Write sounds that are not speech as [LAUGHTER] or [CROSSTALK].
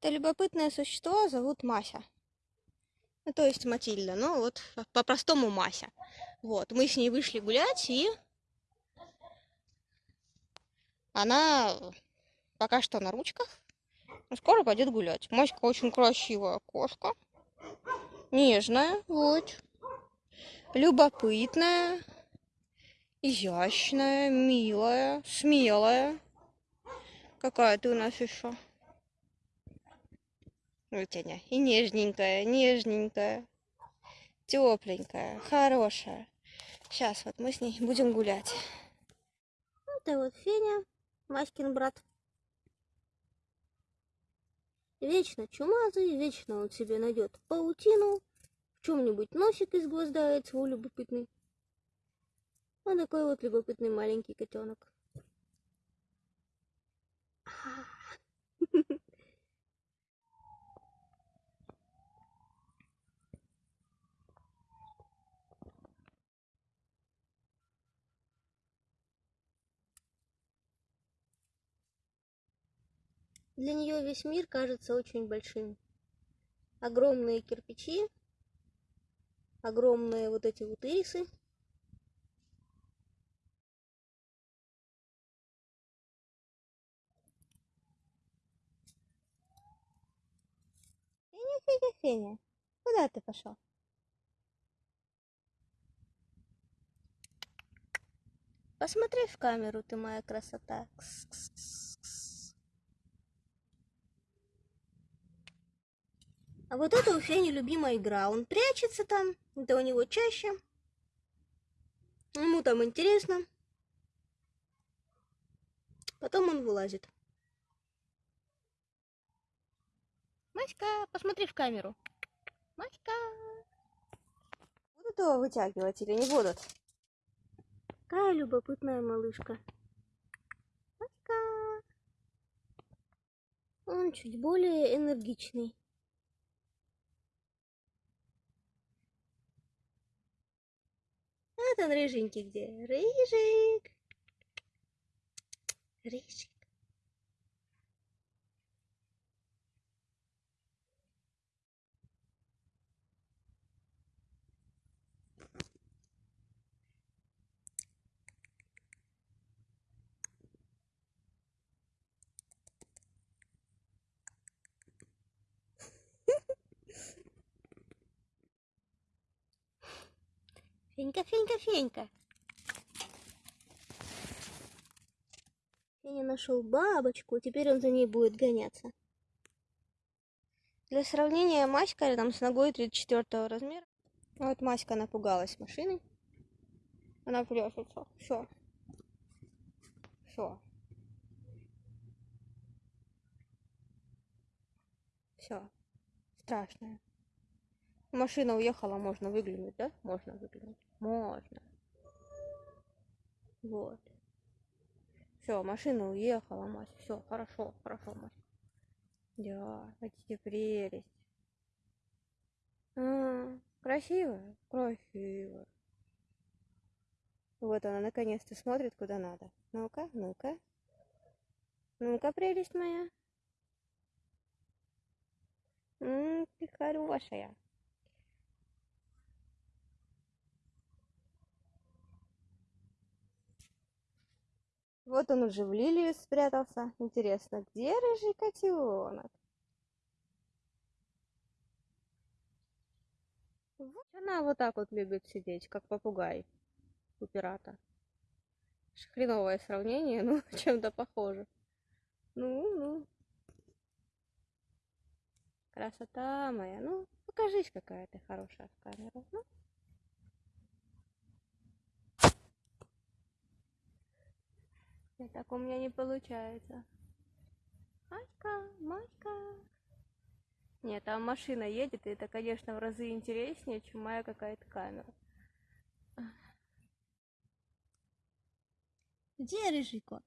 Это любопытное существо зовут Мася. Ну, то есть Матильда, ну вот по-простому Мася. Вот, мы с ней вышли гулять, и она пока что на ручках, но скоро пойдет гулять. Маська очень красивая кошка, нежная, вот, любопытная, изящная, милая, смелая. Какая ты у нас еще? Вытяня. И нежненькая, нежненькая, тепленькая, хорошая. Сейчас вот мы с ней будем гулять. Это вот Феня, Маськин брат. Вечно чумазый, вечно он себе найдет паутину, в чем-нибудь носик изгвоздает свой любопытный. Вот такой вот любопытный маленький котенок. Для нее весь мир кажется очень большим. Огромные кирпичи, огромные вот эти вот ирисы. Феня, Феня, Феня, куда ты пошел? Посмотри в камеру, ты моя красота. Кс -кс -кс. А вот это у Фени любимая игра. Он прячется там, это у него чаще. Ему там интересно. Потом он вылазит. Маська, посмотри в камеру. Маська. Будут его вытягивать или не будут? Какая любопытная малышка. Маська. Он чуть более энергичный. Вот он, рыженький где? Рыжик. Рыжик. Фенька, Фенька, Фенька. Феня нашел бабочку, теперь он за ней будет гоняться. Для сравнения, Маська рядом с ногой 34 размера. Вот Маська напугалась машины. Она плешется. Все. Все. Все. Страшная. Машина уехала, можно выглянуть, да? Можно выглянуть. Можно. Вот. Все, машина уехала, Мась. Все, хорошо, хорошо, Мась. Да, хотите прелесть. А, красивая? Красивая. Вот она наконец-то смотрит, куда надо. Ну-ка, ну-ка. Ну-ка, прелесть моя. М -м, ты хорошая. Вот он уже в лилию спрятался. Интересно, где рыжий котенок? Она вот так вот любит сидеть, как попугай у пирата. Хреновое сравнение, [LAUGHS] но чем-то похоже. Ну, ну. Красота моя. Ну, покажись, какая ты хорошая в камеру. Ну. Нет, так у меня не получается. Маська, Маська. Нет, там машина едет, и это, конечно, в разы интереснее, чем моя какая-то камера. Где рыжий кот?